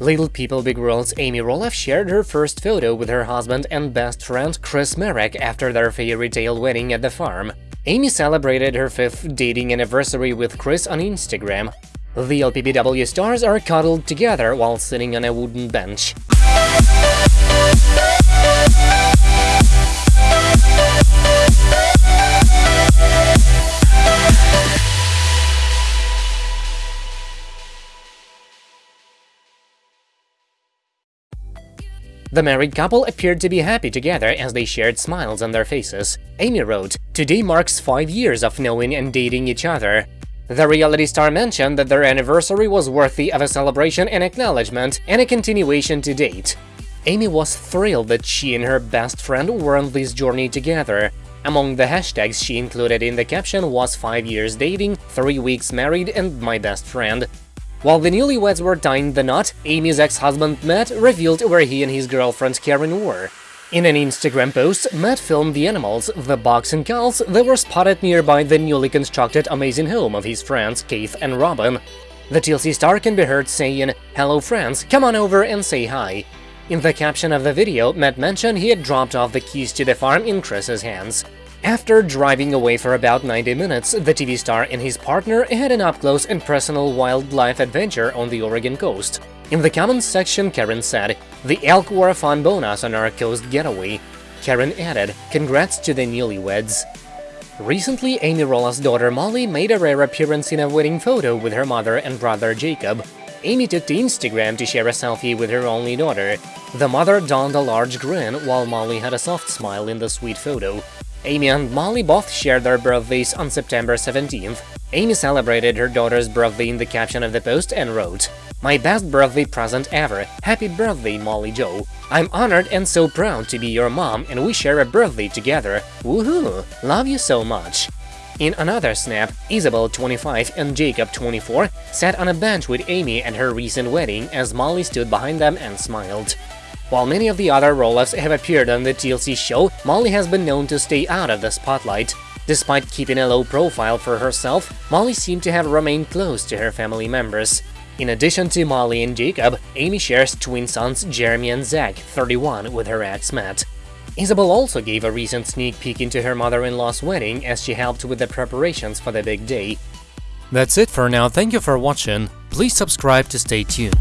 Little People Big World's Amy Roloff shared her first photo with her husband and best friend Chris Marek after their fairy tale wedding at the farm. Amy celebrated her fifth dating anniversary with Chris on Instagram. The LPBW stars are cuddled together while sitting on a wooden bench. The married couple appeared to be happy together as they shared smiles on their faces. Amy wrote, Today marks five years of knowing and dating each other. The reality star mentioned that their anniversary was worthy of a celebration and acknowledgement and a continuation to date. Amy was thrilled that she and her best friend were on this journey together. Among the hashtags she included in the caption was 5 years dating, 3 weeks married and my best friend. While the newlyweds were tying the knot, Amy's ex-husband Matt revealed where he and his girlfriend Caryn were. In an Instagram post, Matt filmed the animals, the bugs and cows that were spotted nearby the newly constructed amazing home of his friends Keith and Robin. The TLC star can be heard saying, Hello friends, come on over and say hi. In the caption of the video, Matt mentioned he had dropped off the keys to the farm in Chris's hands. After driving away for about 90 minutes, the TV star and his partner had an up-close and personal wildlife adventure on the Oregon coast. In the comments section, Caryn said, The elk were a fun bonus on our coast getaway. Caryn added, Congrats to the newlyweds. Recently, Amy Roloff's daughter Molly made a rare appearance in a wedding photo with her mother and brother Jacob. Amy took to Instagram to share a selfie with her only daughter. The mother donned a large grin, while Molly had a soft smile in the sweet photo. Amy and Molly both shared their birthdays on September 17th. Amy celebrated her daughter's birthday in the caption of the post and wrote, My best birthday present ever, happy birthday Molly Jo. I'm honored and so proud to be your mom and we share a birthday together, woohoo, love you so much. In another snap, Isabel, 25, and Jacob, 24, sat on a bench with Amy at her recent wedding as Molly stood behind them and smiled. While many of the other Roloffs have appeared on the TLC show, Molly has been known to stay out of the spotlight. Despite keeping a low profile for herself, Molly seemed to have remained close to her family members. In addition to Molly and Jacob, Amy shares twin sons Jeremy and Zach, 31, with her ex Matt. Isabel also gave a recent sneak peek into her mother-in-law's wedding as she helped with the preparations for the big day. That's it for now, thank you for watching, please subscribe to stay tuned.